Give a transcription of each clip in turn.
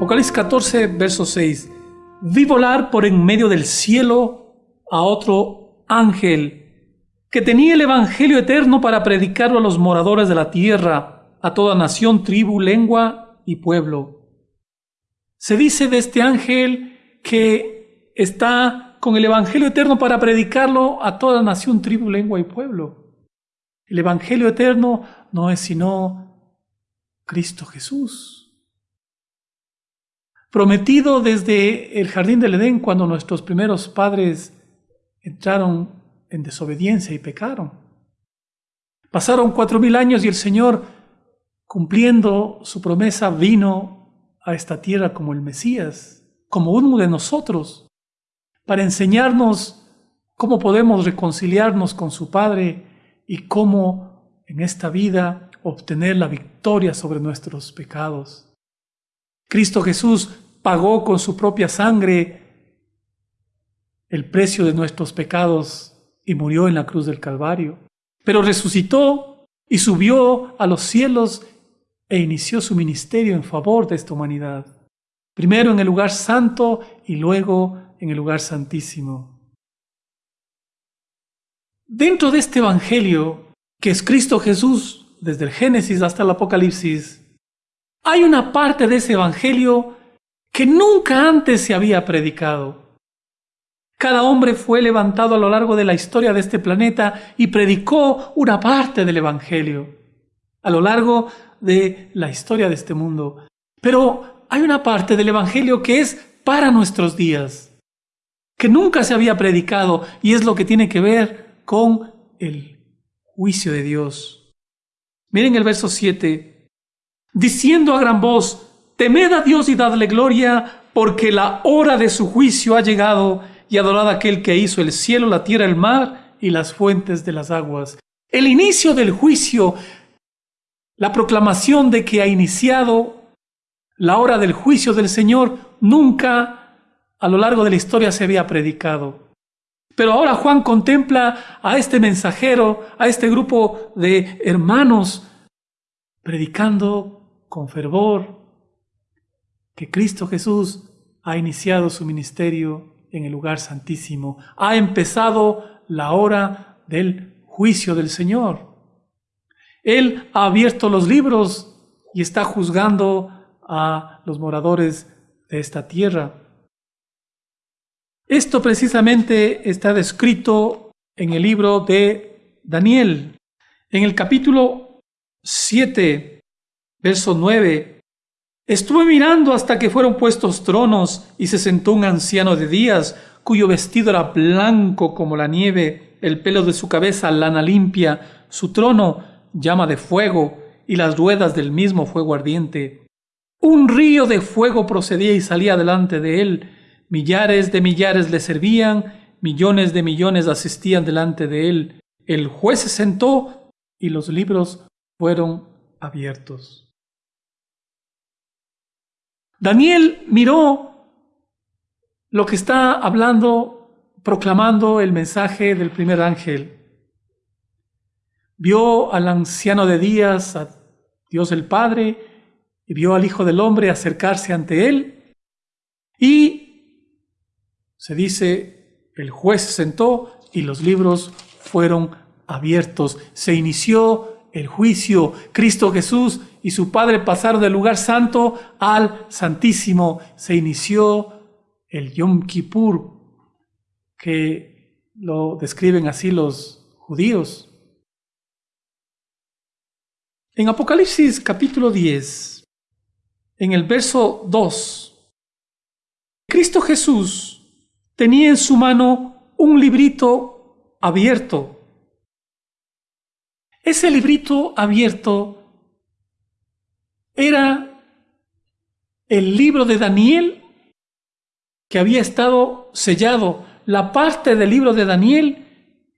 Apocalipsis 14, verso 6. Vi volar por en medio del cielo a otro ángel que tenía el Evangelio eterno para predicarlo a los moradores de la tierra, a toda nación, tribu, lengua y pueblo. Se dice de este ángel que está con el Evangelio eterno para predicarlo a toda nación, tribu, lengua y pueblo. El Evangelio eterno no es sino Cristo Jesús prometido desde el jardín del Edén cuando nuestros primeros padres entraron en desobediencia y pecaron. Pasaron cuatro mil años y el Señor, cumpliendo su promesa, vino a esta tierra como el Mesías, como uno de nosotros, para enseñarnos cómo podemos reconciliarnos con su Padre y cómo en esta vida obtener la victoria sobre nuestros pecados. Cristo Jesús pagó con su propia sangre el precio de nuestros pecados y murió en la cruz del Calvario. Pero resucitó y subió a los cielos e inició su ministerio en favor de esta humanidad. Primero en el lugar santo y luego en el lugar santísimo. Dentro de este Evangelio, que es Cristo Jesús, desde el Génesis hasta el Apocalipsis, hay una parte de ese Evangelio que nunca antes se había predicado. Cada hombre fue levantado a lo largo de la historia de este planeta y predicó una parte del Evangelio a lo largo de la historia de este mundo. Pero hay una parte del Evangelio que es para nuestros días, que nunca se había predicado y es lo que tiene que ver con el juicio de Dios. Miren el verso 7 diciendo a gran voz, temed a Dios y dadle gloria, porque la hora de su juicio ha llegado, y adorad a aquel que hizo el cielo, la tierra, el mar y las fuentes de las aguas. El inicio del juicio, la proclamación de que ha iniciado la hora del juicio del Señor, nunca a lo largo de la historia se había predicado. Pero ahora Juan contempla a este mensajero, a este grupo de hermanos, predicando con fervor que Cristo Jesús ha iniciado su ministerio en el lugar santísimo. Ha empezado la hora del juicio del Señor. Él ha abierto los libros y está juzgando a los moradores de esta tierra. Esto precisamente está descrito en el libro de Daniel. En el capítulo 7 Verso 9. Estuve mirando hasta que fueron puestos tronos y se sentó un anciano de días, cuyo vestido era blanco como la nieve, el pelo de su cabeza lana limpia, su trono llama de fuego y las ruedas del mismo fuego ardiente. Un río de fuego procedía y salía delante de él. Millares de millares le servían, millones de millones asistían delante de él. El juez se sentó y los libros fueron abiertos. Daniel miró lo que está hablando, proclamando el mensaje del primer ángel. Vio al anciano de días, a Dios el Padre, y vio al Hijo del Hombre acercarse ante él. Y se dice, el juez se sentó y los libros fueron abiertos. Se inició el juicio. Cristo Jesús y su Padre pasaron del lugar santo al santísimo. Se inició el Yom Kippur, que lo describen así los judíos. En Apocalipsis capítulo 10, en el verso 2, Cristo Jesús tenía en su mano un librito abierto ese librito abierto era el libro de Daniel que había estado sellado, la parte del libro de Daniel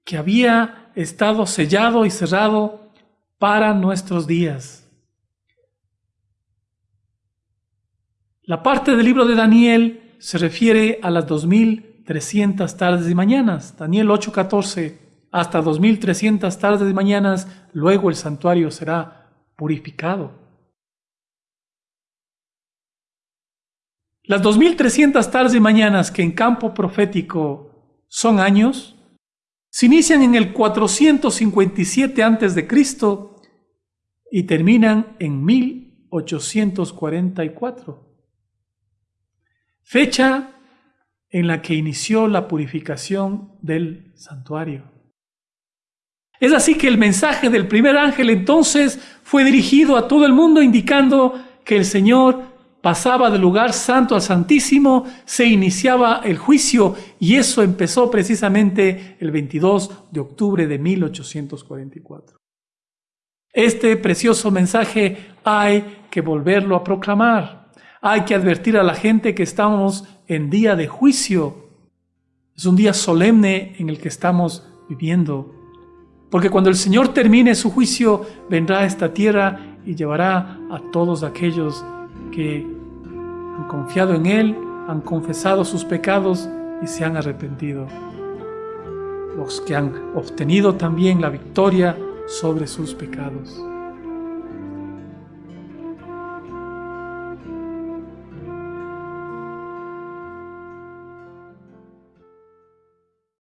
que había estado sellado y cerrado para nuestros días. La parte del libro de Daniel se refiere a las 2300 tardes y mañanas, Daniel 8:14 hasta 2300 tardes y mañanas, luego el santuario será purificado. Las 2300 tardes y mañanas que en campo profético son años, se inician en el 457 a.C. y terminan en 1844. Fecha en la que inició la purificación del santuario. Es así que el mensaje del primer ángel entonces fue dirigido a todo el mundo indicando que el Señor pasaba del lugar santo al santísimo, se iniciaba el juicio y eso empezó precisamente el 22 de octubre de 1844. Este precioso mensaje hay que volverlo a proclamar. Hay que advertir a la gente que estamos en día de juicio. Es un día solemne en el que estamos viviendo. Porque cuando el Señor termine su juicio, vendrá a esta tierra y llevará a todos aquellos que han confiado en Él, han confesado sus pecados y se han arrepentido. Los que han obtenido también la victoria sobre sus pecados.